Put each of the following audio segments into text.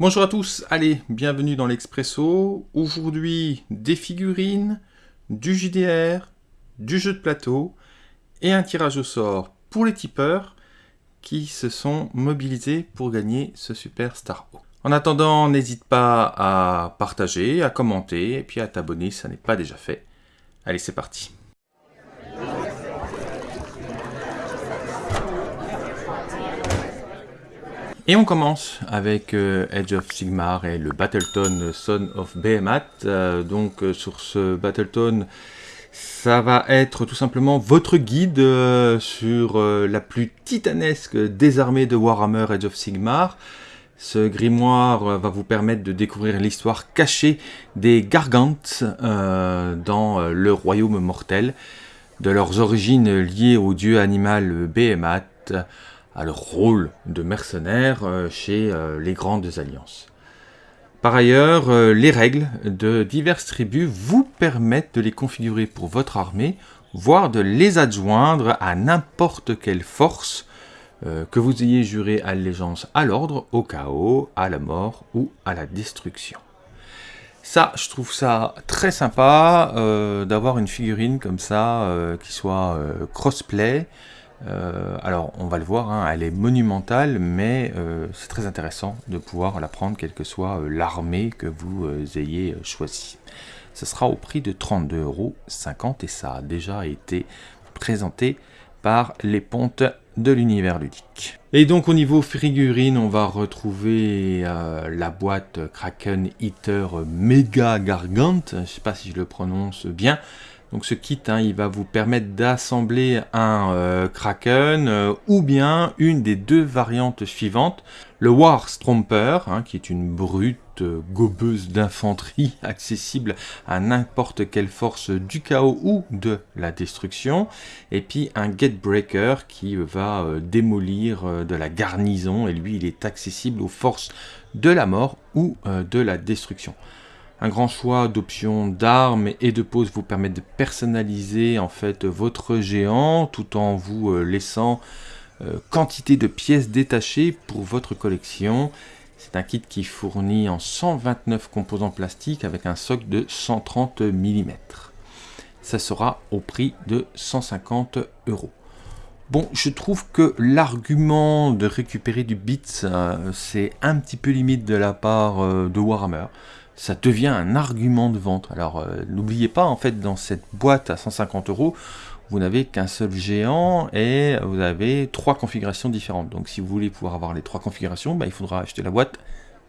Bonjour à tous, allez, bienvenue dans l'Expresso. Aujourd'hui, des figurines, du JDR, du jeu de plateau et un tirage au sort pour les tipeurs qui se sont mobilisés pour gagner ce Super Star En attendant, n'hésite pas à partager, à commenter et puis à t'abonner si ça n'est pas déjà fait. Allez, c'est parti. Et on commence avec euh, Edge of Sigmar et le Battleton Son of Behemoth. Euh, donc euh, sur ce Battleton, ça va être tout simplement votre guide sur la plus titanesque des armées de Warhammer Edge of Sigmar. Ce grimoire va vous permettre de découvrir l'histoire cachée des Gargantes dans le royaume mortel, de leurs origines liées au dieu animal Behemoth, à leur rôle de mercenaires euh, chez euh, les grandes alliances. Par ailleurs, euh, les règles de diverses tribus vous permettent de les configurer pour votre armée, voire de les adjoindre à n'importe quelle force que vous ayez juré allégeance à l'ordre, au chaos, à la mort ou à la destruction. Ça, je trouve ça très sympa d'avoir une figurine comme ça qui soit crossplay, euh, alors, on va le voir, hein, elle est monumentale, mais euh, c'est très intéressant de pouvoir la prendre, quelle que soit euh, l'armée que vous ayez choisie. Ce sera au prix de 32,50€ et ça a déjà été présenté par les pontes de l'univers ludique. Et donc au niveau figurine, on va retrouver la boîte Kraken Eater Mega Gargant, je ne sais pas si je le prononce bien, donc ce kit, hein, il va vous permettre d'assembler un euh, Kraken euh, ou bien une des deux variantes suivantes. Le War Stromper, hein, qui est une brute euh, gobeuse d'infanterie accessible à n'importe quelle force du chaos ou de la destruction. Et puis un Gatebreaker qui va démolir de la garnison et lui il est accessible aux forces de la mort ou de la destruction. Un grand choix d'options d'armes et de poses vous permet de personnaliser en fait votre géant tout en vous euh, laissant euh, quantité de pièces détachées pour votre collection. C'est un kit qui fournit en 129 composants plastiques avec un socle de 130 mm. Ça sera au prix de 150 euros. Bon, je trouve que l'argument de récupérer du bits, euh, c'est un petit peu limite de la part de Warhammer ça devient un argument de vente. Alors euh, n'oubliez pas, en fait, dans cette boîte à 150 euros, vous n'avez qu'un seul géant et vous avez trois configurations différentes. Donc si vous voulez pouvoir avoir les trois configurations, bah, il faudra acheter la boîte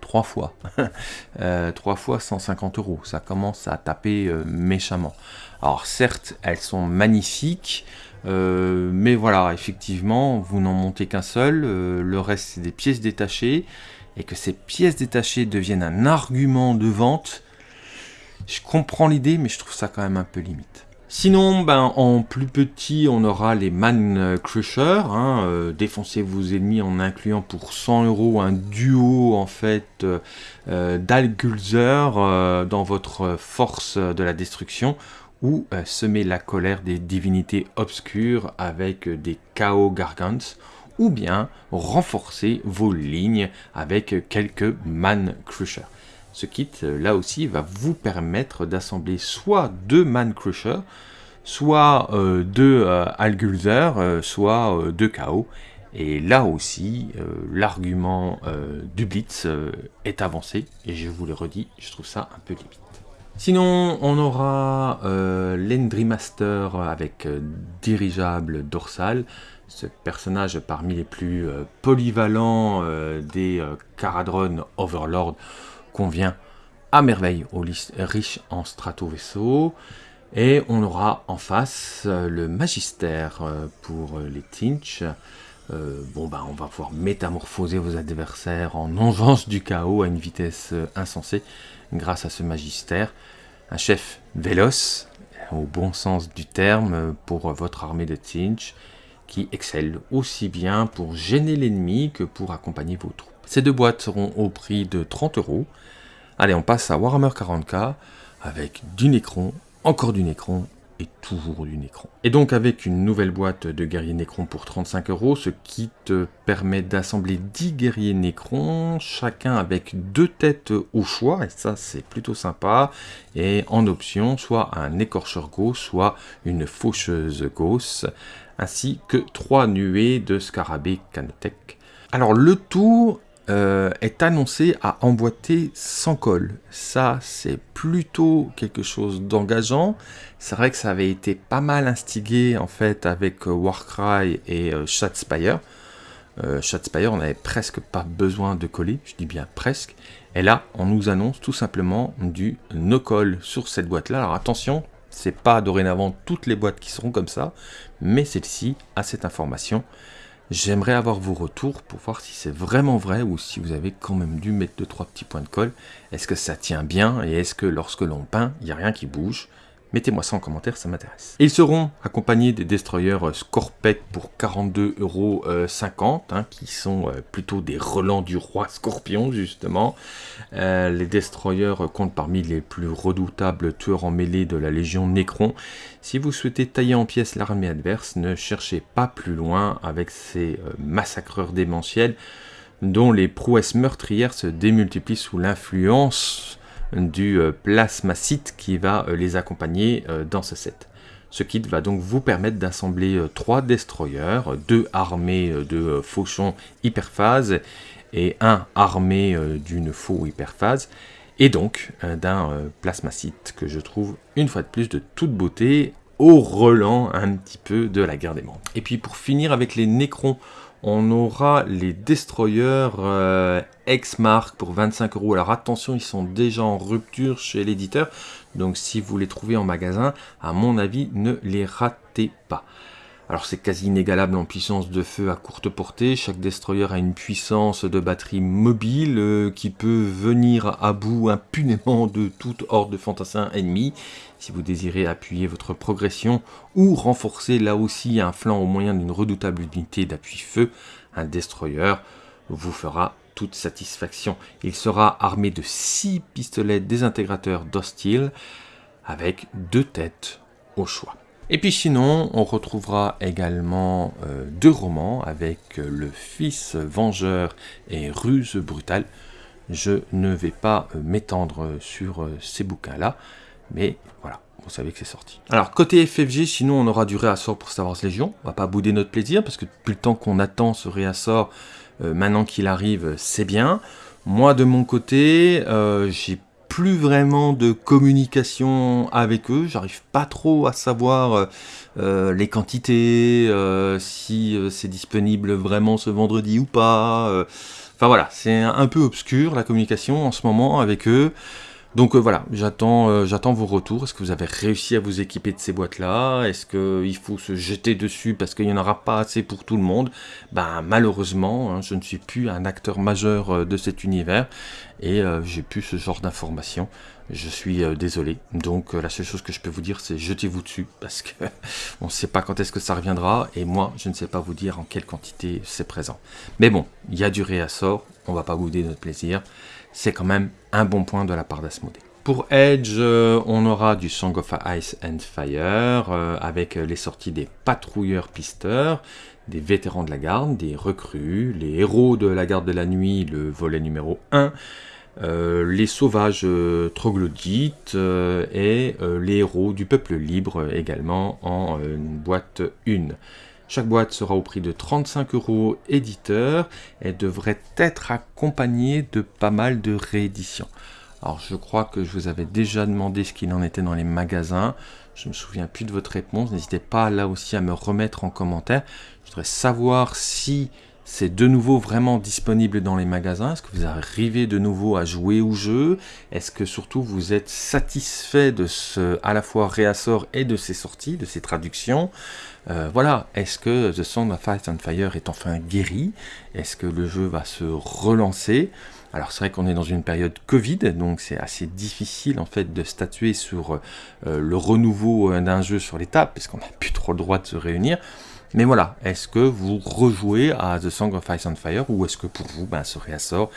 trois fois. euh, trois fois 150 euros. Ça commence à taper euh, méchamment. Alors certes, elles sont magnifiques, mais voilà, effectivement, vous n'en montez qu'un seul. le reste, c'est des pièces détachées et que ces pièces détachées deviennent un argument de vente, je comprends l'idée, mais je trouve ça quand même un peu limite. Sinon, ben, en plus petit, on aura les Man Crusher. Hein, euh, défoncez vos ennemis en incluant pour 100 euros un duo en fait euh, euh d'Algulzer euh, dans votre force de la destruction ou semer la colère des divinités obscures avec des Chaos Gargants ou bien renforcer vos lignes avec quelques Man Crusher. Ce kit, euh, là aussi, va vous permettre d'assembler soit deux Man Crusher, soit euh, deux euh, Algulzer, soit deux KO. Et là aussi, l'argument du Blitz est avancé, et je vous le redis, je trouve ça un peu limite. Sinon, on aura l'Endry Master avec dirigeable dorsal ce personnage parmi les plus euh, polyvalents euh, des euh, Caradron Overlord convient à merveille aux riches en strato-vaisseaux. Et on aura en face le Magister pour les Tinch. bon bah on va pouvoir métamorphoser vos adversaires en engeance du chaos à une vitesse insensée grâce à ce Magister. Un chef véloce, au bon sens du terme, pour votre armée de Tinch qui excelle aussi bien pour gêner l'ennemi que pour accompagner vos troupes. Ces deux boîtes seront au prix de 30 euros. Allez, on passe à Warhammer 40k avec du Necron, encore du Necron et toujours du Necron. Et donc avec une nouvelle boîte de guerriers Necron pour 35 euros, ce kit permet d'assembler 10 guerriers Necron, chacun avec deux têtes au choix, et ça c'est plutôt sympa, et en option soit un écorcheur gauche, soit une faucheuse gauche, ainsi que trois nuées de scarabées canotech. Alors le tout euh, est annoncé à emboîter sans colle. Ça, c'est plutôt quelque chose d'engageant. C'est vrai que ça avait été pas mal instigé en fait avec euh, Warcry et euh, Shadspire. Euh, Shadspire, on n'avait presque pas besoin de coller, je dis bien presque. Et là, on nous annonce tout simplement du no-coll sur cette boîte-là. Alors attention, c'est pas dorénavant toutes les boîtes qui seront comme ça, mais celle-ci a cette information. J'aimerais avoir vos retours pour voir si c'est vraiment vrai ou si vous avez quand même dû mettre 2-3 petits points de colle. Est-ce que ça tient bien et est-ce que lorsque l'on peint, il n'y a rien qui bouge? Mettez-moi ça en commentaire, ça m'intéresse. Ils seront accompagnés des destroyers Scorpec pour 42,50€, hein, qui sont euh, plutôt des relents du roi Scorpion, justement. Euh, les destroyers comptent parmi les plus redoutables tueurs en mêlée de la Légion Necron. Si vous souhaitez tailler en pièces l'armée adverse, ne cherchez pas plus loin avec ces euh, massacreurs démentiels dont les prouesses meurtrières se démultiplient sous l'influence du euh, plasmacite qui va euh, les accompagner euh, dans ce set. Ce kit va donc vous permettre d'assembler trois destroyers, deux armés de fauchons hyperphase et un armé d'une faux hyperphase, et donc d'un plasmacite que je trouve une fois de plus de toute beauté au relent un petit peu de la guerre des mondes. Et puis pour finir avec les Nécrons, on aura les destroyers euh, X-Mark pour 25 euros. Alors attention, ils sont déjà en rupture chez l'éditeur. Donc si vous les trouvez en magasin, à mon avis, ne les ratez pas. Alors c'est quasi inégalable en puissance de feu à courte portée, chaque destroyer a une puissance de batterie mobile euh, qui peut venir à bout impunément de toute horde de fantassins ennemis. Si vous désirez appuyer votre progression ou renforcer là aussi un flanc au moyen d'une redoutable unité d'appui feu, un destroyer vous fera toute satisfaction. Il sera armé de 6 pistolets désintégrateurs d'hostile avec deux têtes au choix. Et puis sinon, on retrouvera également euh, deux romans avec euh, Le Fils Vengeur et Ruse Brutale. Je ne vais pas euh, m'étendre sur ces bouquins-là, mais voilà, vous savez que c'est sorti. Alors, côté FFG, sinon on aura du réassort pour Star Wars Légion. On va pas bouder notre plaisir, parce que depuis le temps qu'on attend ce réassort, maintenant qu'il arrive, c'est bien. Moi, de mon côté, j'ai plus vraiment de communication avec eux, j'arrive pas trop à savoir euh, euh, les quantités, euh, si c'est disponible vraiment ce vendredi ou pas. Enfin voilà, c'est un peu obscur la communication en ce moment avec eux. Donc voilà, j'attends j'attends vos retours. Est-ce que vous avez réussi à vous équiper de ces boîtes-là? Est-ce qu'il faut se jeter dessus parce qu'il n'y en aura pas assez pour tout le monde? Ben malheureusement, hein, je ne suis plus un acteur majeur de cet univers et euh, j'ai plus ce genre d'informations. Je suis euh, désolé. Donc euh, la seule chose que je peux vous dire, c'est jetez-vous dessus parce que on ne sait pas quand est-ce que ça reviendra et moi, je ne sais pas vous dire en quelle quantité c'est présent. Mais bon, il y a du réassort, on va pas bouder notre plaisir. C'est quand même un bon point de la part d'Asmodée. Pour Edge, on aura du Song of Ice and Fire, avec les sorties des patrouilleurs pisteurs, des vétérans de la garde, des recrues, les héros de la garde de la nuit, le volet numéro 1, euh, les sauvages euh, troglodytes euh, et les héros du peuple libre également en boîte 1. Chaque boîte sera au prix de 35 euros éditeur et devrait être accompagnée de pas mal de rééditions. Alors je crois que je vous avais déjà demandé ce qu'il en était dans les magasins. Je me souviens plus de votre réponse. N'hésitez pas là aussi à me remettre en commentaire. Je voudrais savoir si c'est de nouveau vraiment disponible dans les magasins. Est-ce que vous arrivez de nouveau à jouer au jeu? Est-ce que surtout vous êtes satisfait de ce à la fois réassort et de ses sorties, de ses traductions? Euh, Voilà, est-ce que The Song of Ice and Fire est enfin guéri? Est-ce que le jeu va se relancer? Alors c'est vrai qu'on est dans une période Covid, donc c'est assez difficile en fait de statuer sur euh, le renouveau euh, d'un jeu sur tables, puisqu'on n'a plus trop le droit de se réunir. Mais voilà, est-ce que vous rejouez à The Song of Ice and Fire ou est-ce que pour vous, ben, ce réassort,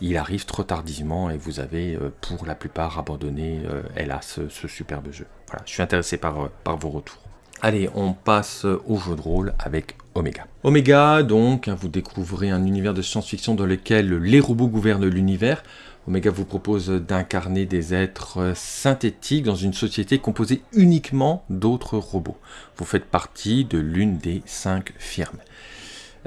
il arrive trop tardivement et vous avez euh, pour la plupart abandonné, euh, hélas, ce, superbe jeu? Voilà, je suis intéressé par, euh, par vos retours. Allez, on passe au jeu de rôle avec Omega. Omega, donc, hein, vous découvrez un univers de science-fiction dans lequel les robots gouvernent l'univers. Omega vous propose d'incarner des êtres synthétiques dans une société composée uniquement d'autres robots. Vous faites partie de l'une des cinq firmes.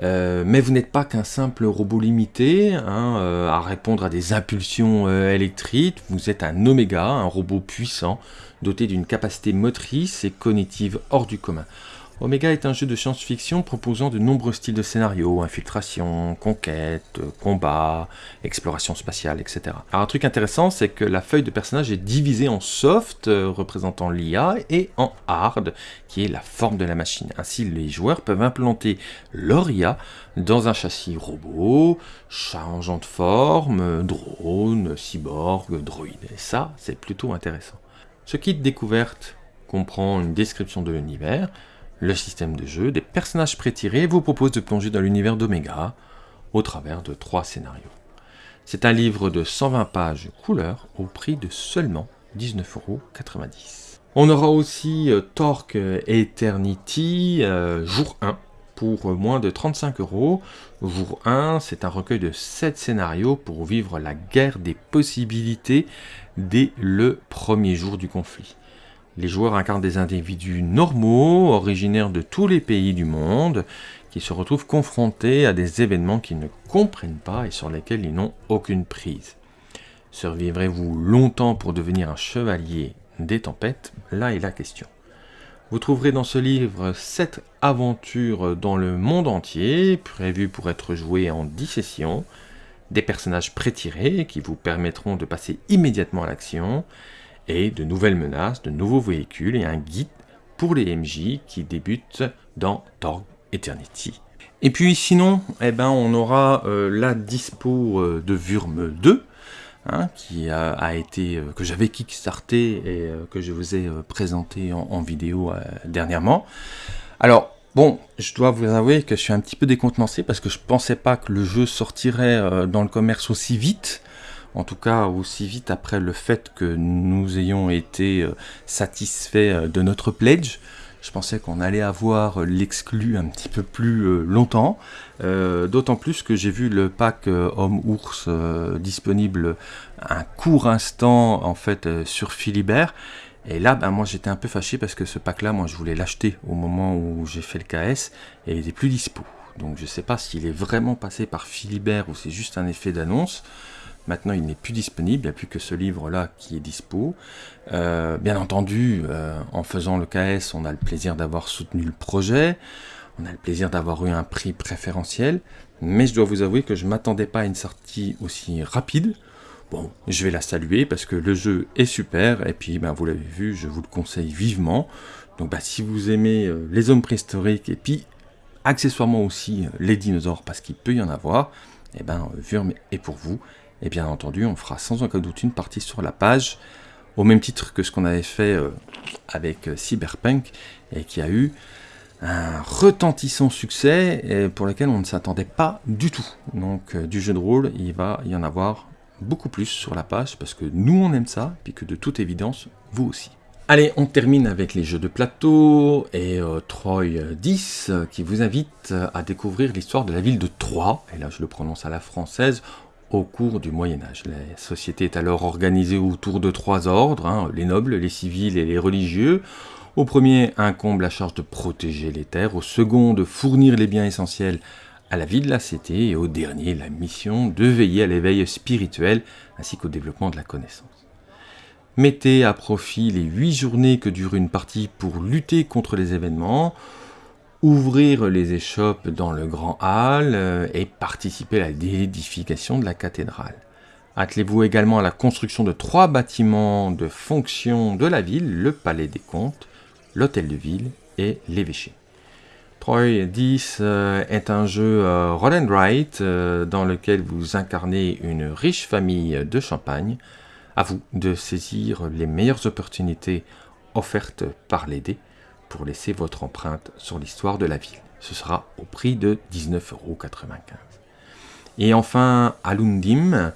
Euh, mais vous n'êtes pas qu'un simple robot limité hein, euh, à répondre à des impulsions euh, électriques, vous êtes un oméga, un robot puissant, doté d'une capacité motrice et cognitive hors du commun. Omega est un jeu de science-fiction proposant de nombreux styles de scénario, infiltration, conquête, combat, exploration spatiale, etc. Alors un truc intéressant, c'est que la feuille de personnage est divisée en soft, euh, représentant l'IA, et en hard, qui est la forme de la machine. Ainsi, les joueurs peuvent implanter leur IA dans un châssis robot, changeant de forme, drone, cyborg, droïde. Et ça, c'est plutôt intéressant. Ce kit découverte comprend une description de l'univers, le système de jeu, des personnages prétirés vous propose de plonger dans l'univers d'Omega au travers de trois scénarios. C'est un livre de 120 pages couleur au prix de seulement 19,90€. On aura aussi euh, Torque Eternity euh, jour 1 pour moins de 35 euros. Jour 1, c'est un recueil de 7 scénarios pour vivre la guerre des possibilités dès le premier jour du conflit. Les joueurs incarnent des individus normaux, originaires de tous les pays du monde, qui se retrouvent confrontés à des événements qu'ils ne comprennent pas et sur lesquels ils n'ont aucune prise. Survivrez-vous longtemps pour devenir un chevalier des tempêtes? Là est la question. Vous trouverez dans ce livre 7 aventures dans le monde entier, prévues pour être jouées en 10 sessions, des personnages prétirés qui vous permettront de passer immédiatement à l'action, et de nouvelles menaces, de nouveaux véhicules et un guide pour les MJ qui débutent dans Torg Eternity. Et puis sinon, eh ben, on aura euh, la dispo euh, de Wurm 2, hein, qui a, été, euh, que j'avais kickstarté et que je vous ai présenté en, vidéo dernièrement. Alors, bon, je dois vous avouer que je suis un petit peu décontenancé parce que je pensais pas que le jeu sortirait dans le commerce aussi vite en tout cas aussi vite après le fait que nous ayons été euh, satisfaits euh, de notre pledge. Je pensais qu'on allait avoir l'exclu un petit peu plus euh, longtemps, d'autant plus que j'ai vu le pack homme-ours disponible un court instant en fait sur Philibert. Et là, ben, moi j'étais un peu fâché parce que ce pack-là, moi je voulais l'acheter au moment où j'ai fait le KS et il n'était plus dispo. Donc je ne sais pas s'il est vraiment passé par Philibert ou c'est juste un effet d'annonce. Maintenant, il n'est plus disponible, il n'y a plus que ce livre-là qui est dispo. Euh, bien entendu, euh, en faisant le KS, on a le plaisir d'avoir soutenu le projet, on a le plaisir d'avoir eu un prix préférentiel, mais je dois vous avouer que je ne m'attendais pas à une sortie aussi rapide. Bon, je vais la saluer parce que le jeu est super, et puis ben, vous l'avez vu, je vous le conseille vivement. Donc ben, si vous aimez euh, les hommes préhistoriques, et puis accessoirement aussi les dinosaures, parce qu'il peut y en avoir, et eh ben Wurm est pour vous. Et bien entendu, on fera sans aucun doute une partie sur la page, au même titre que ce qu'on avait fait euh, avec euh, Cyberpunk, et qui a eu un retentissant succès et pour lequel on ne s'attendait pas du tout. Donc euh, du jeu de rôle, il va y en avoir beaucoup plus sur la page, parce que nous on aime ça, puis que de toute évidence, vous aussi. Allez, on termine avec les jeux de plateau et Troy 10 qui vous invite à découvrir l'histoire de la ville de Troyes, et là je le prononce à la française, au cours du Moyen Âge. La société est alors organisée autour de trois ordres, hein, les nobles, les civils et les religieux. Au premier incombe la charge de protéger les terres, au second de fournir les biens essentiels à la vie de la cité, et au dernier la mission de veiller à l'éveil spirituel ainsi qu'au développement de la connaissance. Mettez à profit les huit journées que dure une partie pour lutter contre les événements, ouvrir les échoppes dans le grand hall euh, et participer à l'édification de la cathédrale. Attelez-vous également à la construction de trois bâtiments de fonction de la ville, le palais des comtes, l'hôtel de ville et l'évêché. Troy 10 euh, est un jeu euh, roll and write dans lequel vous incarnez une riche famille de champagne. À vous de saisir les meilleures opportunités offertes par les dés pour laisser votre empreinte sur l'histoire de la ville. Ce sera au prix de 19,95€. Et enfin, Alundim,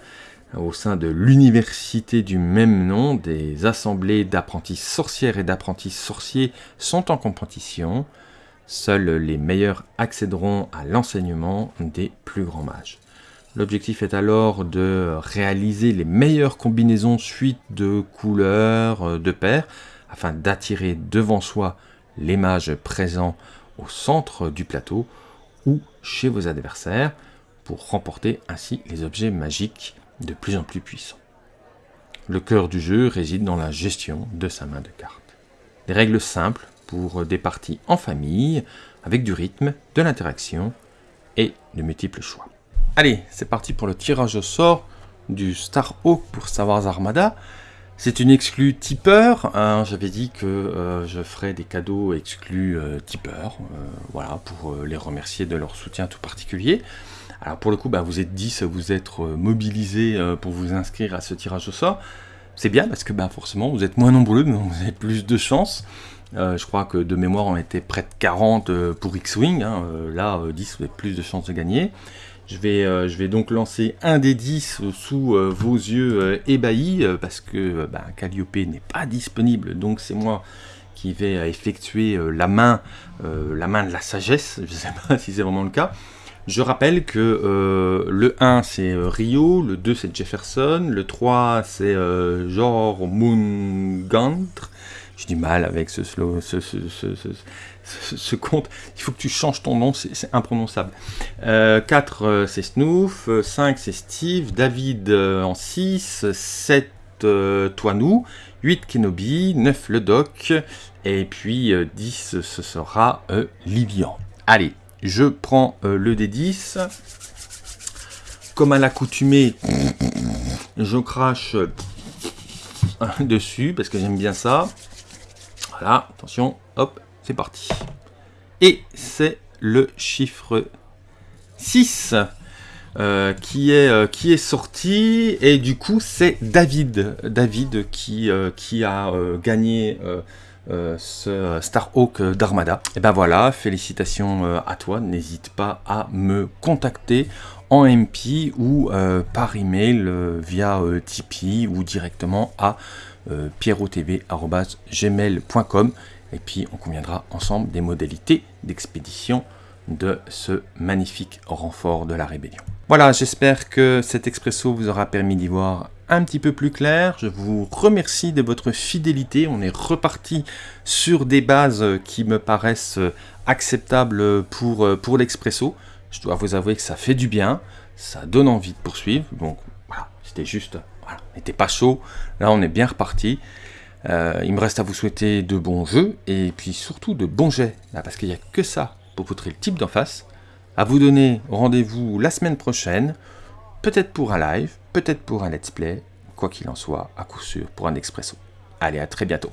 au sein de l'université du même nom, des assemblées d'apprentis sorcières et d'apprentis sorciers sont en compétition. Seuls les meilleurs accéderont à l'enseignement des plus grands mages. L'objectif est alors de réaliser les meilleures combinaisons suite de couleurs, euh, de paires, afin d'attirer devant soi les mages présents au centre du plateau ou chez vos adversaires, pour remporter ainsi les objets magiques de plus en plus puissants. Le cœur du jeu réside dans la gestion de sa main de cartes. Des règles simples pour des parties en famille, avec du rythme, de l'interaction et de multiples choix. Allez, c'est parti pour le tirage au sort du Star Hawk pour Star Armada. C'est une exclue tipeur. Hein. J'avais dit que euh, je ferais des cadeaux exclus euh, tipeurs, euh, voilà, pour les remercier de leur soutien tout particulier. Alors pour le coup, bah, vous êtes 10, vous êtes mobilisés pour vous inscrire à ce tirage au sort. C'est bien parce que bah, forcément, vous êtes moins nombreux, donc vous avez plus de chance. je crois que de mémoire, on était près de 40 pour X-Wing. Hein. là, 10, vous avez plus de chances de gagner. Je vais, euh, je vais donc lancer un des 10 sous euh, vos yeux euh, ébahis, parce que bah, Calliope n'est pas disponible, donc c'est moi qui vais effectuer la, main, la main de la sagesse, je ne sais pas si c'est vraiment le cas. Je rappelle que le 1 c'est Rio, le 2 c'est Jefferson, le 3 c'est Jor Mungantre, j'ai du mal avec ce, slow, ce, compte. Il faut que tu changes ton nom, c'est imprononçable. 4, euh, euh, c'est Snoof. 5, c'est Steve. David euh, en 6. 7, Toinou. 8, Kenobi. 9, le Doc. Et puis 10, ce sera Livian. Allez, je prends le D10. Comme à l'accoutumée, je crache dessus parce que j'aime bien ça. Voilà, attention, hop, c'est parti. Et c'est le chiffre 6 euh, qui, est, euh, qui est sorti, et du coup c'est David, David qui, euh, qui a gagné ce Starhawk d'Armada. Et ben voilà, félicitations à toi, n'hésite pas à me contacter en MP ou par email via Tipeee ou directement à euh, pierrotv.gmail.com et puis on conviendra ensemble des modalités d'expédition de ce magnifique renfort de la rébellion. Voilà, j'espère que cet expresso vous aura permis d'y voir un petit peu plus clair. Je vous remercie de votre fidélité. On est reparti sur des bases qui me paraissent acceptables pour, pour l'expresso. Je dois vous avouer que ça fait du bien, ça donne envie de poursuivre. Donc voilà, c'était juste voilà, n'était pas chaud. Là, on est bien reparti. Euh, il me reste à vous souhaiter de bons jeux et puis surtout de bons jets, parce qu'il n'y a que ça pour poutrer le type d'en face. À vous donner rendez-vous la semaine prochaine, peut-être pour un live, peut-être pour un let's play, quoi qu'il en soit, à coup sûr pour un expresso. Allez, à très bientôt.